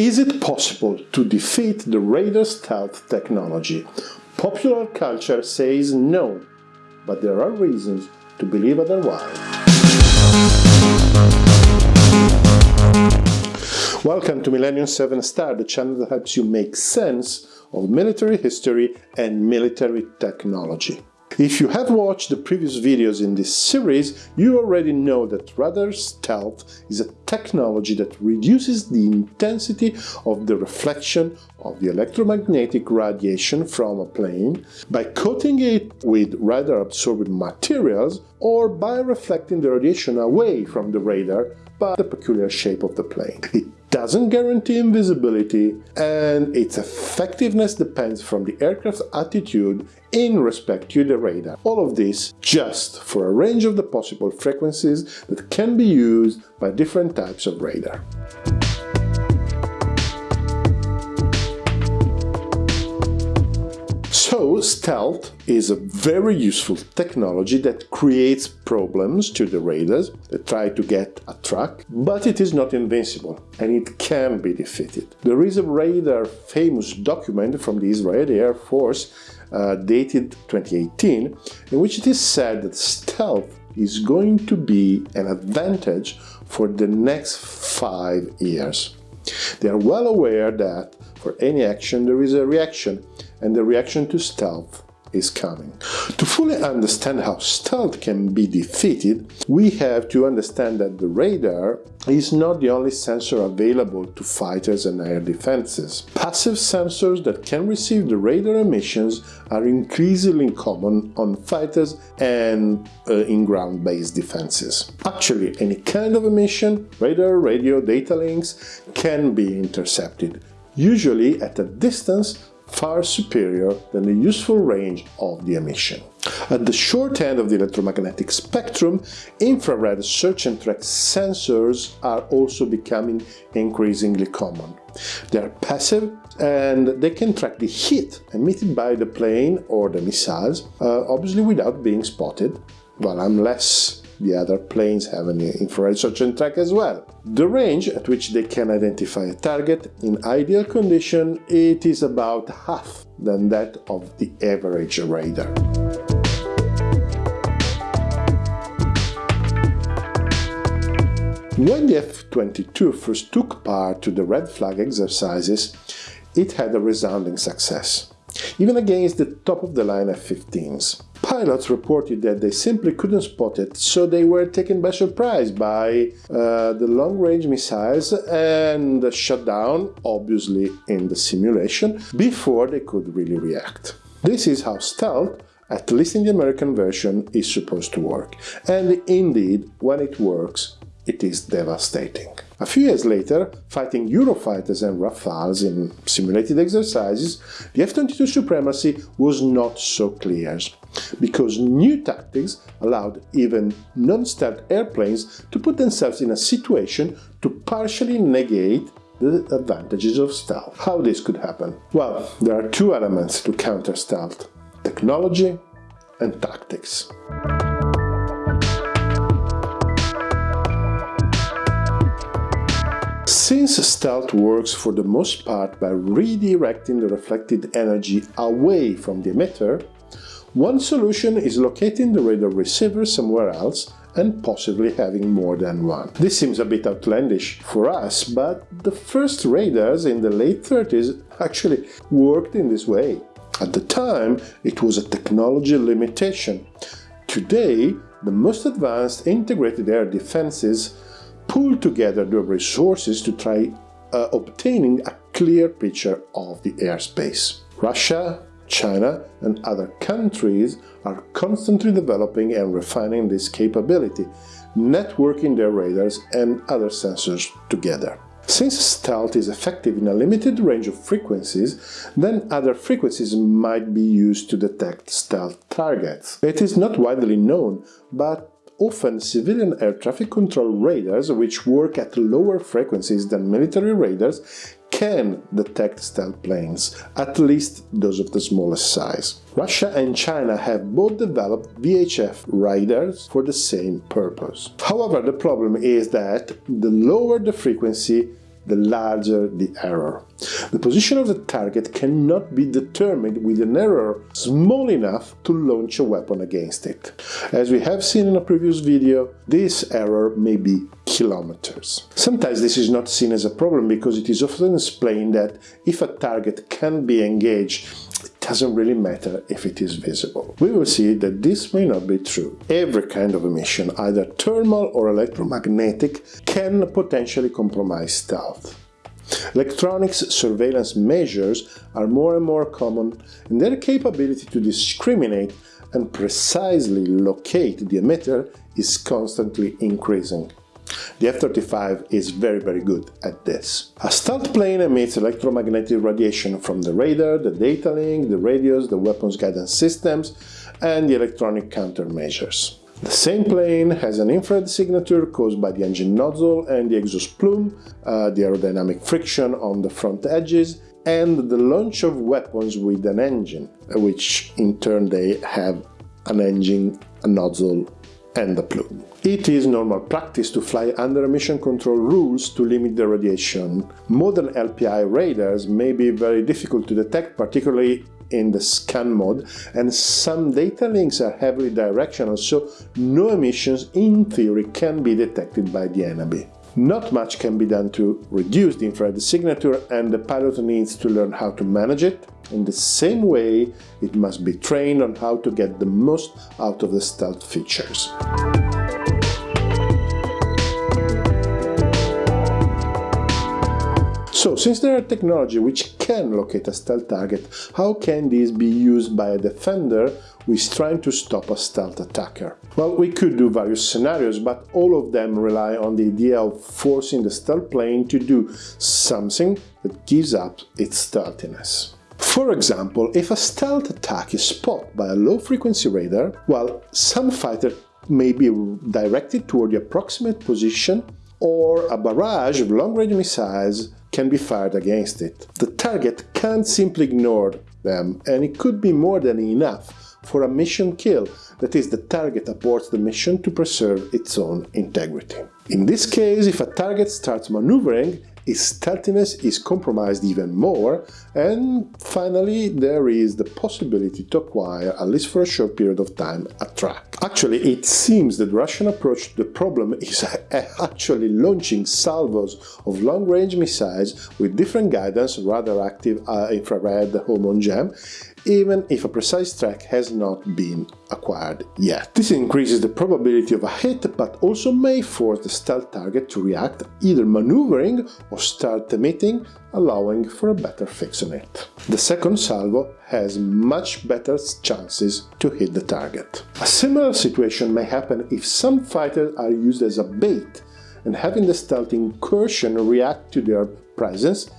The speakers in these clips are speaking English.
Is it possible to defeat the radar stealth technology? Popular culture says no, but there are reasons to believe otherwise. Welcome to Millennium 7 Star, the channel that helps you make sense of military history and military technology. If you have watched the previous videos in this series, you already know that radar stealth is a technology that reduces the intensity of the reflection of the electromagnetic radiation from a plane by coating it with radar-absorbing materials or by reflecting the radiation away from the radar by the peculiar shape of the plane. It doesn't guarantee invisibility and its effectiveness depends from the aircraft's attitude in respect to the radar. All of this just for a range of the possible frequencies that can be used by different types of radar. So, stealth is a very useful technology that creates problems to the radars that try to get a track, but it is not invincible and it can be defeated. There is a radar famous document from the Israeli Air Force uh, dated 2018 in which it is said that stealth is going to be an advantage for the next five years. They are well aware that for any action there is a reaction and the reaction to stealth is coming. To fully understand how stealth can be defeated, we have to understand that the radar is not the only sensor available to fighters and air defenses. Passive sensors that can receive the radar emissions are increasingly common on fighters and uh, in ground-based defenses. Actually, any kind of emission, radar, radio, data links, can be intercepted, usually at a distance far superior than the useful range of the emission. At the short end of the electromagnetic spectrum, infrared search and track sensors are also becoming increasingly common. They are passive and they can track the heat emitted by the plane or the missiles, uh, obviously without being spotted, well, unless the other planes have an infrared search and track as well. The range at which they can identify a target, in ideal condition, it is about half than that of the average radar. When the F-22 first took part to the red flag exercises, it had a resounding success, even against the top-of-the-line F-15s. Pilots reported that they simply couldn't spot it, so they were taken by surprise by uh, the long-range missiles and shut down, obviously in the simulation, before they could really react. This is how stealth, at least in the American version, is supposed to work. And indeed, when it works, it is devastating. A few years later, fighting Eurofighters and Rafales in simulated exercises, the F-22 supremacy was not so clear, because new tactics allowed even non-stealth airplanes to put themselves in a situation to partially negate the advantages of stealth. How this could happen? Well, there are two elements to counter stealth, technology and tactics. Since stealth works for the most part by redirecting the reflected energy away from the emitter, one solution is locating the radar receiver somewhere else and possibly having more than one. This seems a bit outlandish for us, but the first radars in the late 30s actually worked in this way. At the time, it was a technology limitation. Today, the most advanced integrated air defenses pull together the resources to try uh, obtaining a clear picture of the airspace. Russia, China and other countries are constantly developing and refining this capability, networking their radars and other sensors together. Since stealth is effective in a limited range of frequencies, then other frequencies might be used to detect stealth targets. It is not widely known, but often civilian air traffic control radars, which work at lower frequencies than military radars, can detect stealth planes, at least those of the smallest size. Russia and China have both developed VHF radars for the same purpose. However, the problem is that the lower the frequency, the larger the error. The position of the target cannot be determined with an error small enough to launch a weapon against it. As we have seen in a previous video, this error may be kilometers. Sometimes this is not seen as a problem because it is often explained that if a target can be engaged, doesn't really matter if it is visible. We will see that this may not be true. Every kind of emission, either thermal or electromagnetic, can potentially compromise stealth. Electronics surveillance measures are more and more common and their capability to discriminate and precisely locate the emitter is constantly increasing. The F-35 is very very good at this. A stealth plane emits electromagnetic radiation from the radar, the data link, the radios, the weapons guidance systems and the electronic countermeasures. The same plane has an infrared signature caused by the engine nozzle and the exhaust plume, uh, the aerodynamic friction on the front edges, and the launch of weapons with an engine, which in turn they have an engine, a nozzle, and a plume. It is normal practice to fly under emission control rules to limit the radiation. Modern LPI radars may be very difficult to detect, particularly in the scan mode and some data links are heavily directional so no emissions in theory can be detected by the NAB. Not much can be done to reduce the infrared signature and the pilot needs to learn how to manage it. In the same way, it must be trained on how to get the most out of the stealth features. So, since there are technology which can locate a stealth target, how can this be used by a defender who is trying to stop a stealth attacker? Well, we could do various scenarios, but all of them rely on the idea of forcing the stealth plane to do something that gives up its stealthiness. For example, if a stealth attack is spotted by a low-frequency radar, well, some fighter may be directed toward the approximate position or a barrage of long-range missiles can be fired against it. The target can't simply ignore them, and it could be more than enough for a mission kill, that is, the target aborts the mission to preserve its own integrity. In this case, if a target starts maneuvering, its stealthiness is compromised even more, and finally there is the possibility to acquire, at least for a short period of time, a track. Actually, it seems that Russian approach to the problem is actually launching salvos of long-range missiles with different guidance, rather active uh, infrared, home on jam, even if a precise track has not been acquired yet. This increases the probability of a hit, but also may force the stealth target to react, either maneuvering or start emitting, allowing for a better fix on it. The second salvo has much better chances to hit the target. A similar situation may happen if some fighters are used as a bait and having the stealth incursion react to their presence,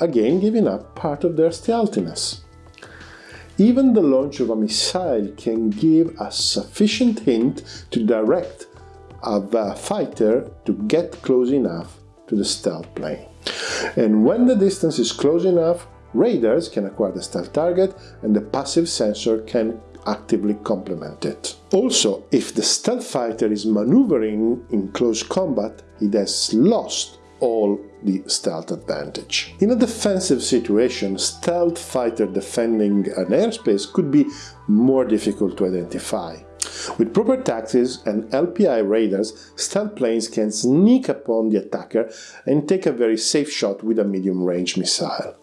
again giving up part of their stealthiness. Even the launch of a missile can give a sufficient hint to direct a fighter to get close enough to the stealth plane. And when the distance is close enough, radars can acquire the stealth target and the passive sensor can actively complement it. Also, if the stealth fighter is maneuvering in close combat, it has lost all the stealth advantage. In a defensive situation, stealth fighter defending an airspace could be more difficult to identify. With proper tactics and LPI radars, stealth planes can sneak upon the attacker and take a very safe shot with a medium-range missile.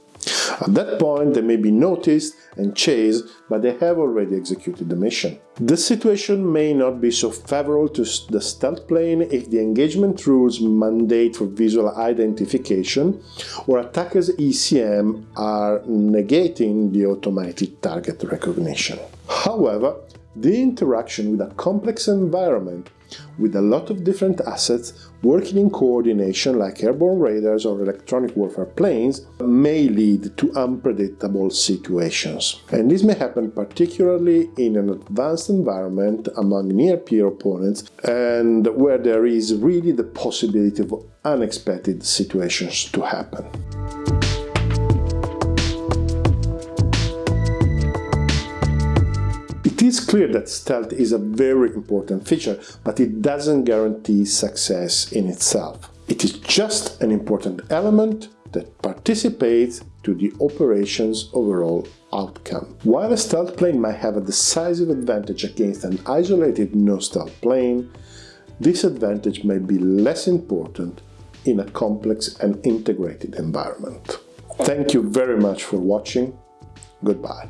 At that point they may be noticed and chased, but they have already executed the mission. The situation may not be so favorable to the stealth plane if the engagement rules mandate for visual identification or attackers ECM are negating the automated target recognition. However, the interaction with a complex environment with a lot of different assets working in coordination like airborne radars or electronic warfare planes may lead to unpredictable situations. And this may happen particularly in an advanced environment among near-peer opponents and where there is really the possibility of unexpected situations to happen. It is clear that stealth is a very important feature, but it doesn't guarantee success in itself. It is just an important element that participates to the operation's overall outcome. While a stealth plane might have a decisive advantage against an isolated no-stealth plane, this advantage may be less important in a complex and integrated environment. Thank you very much for watching. Goodbye.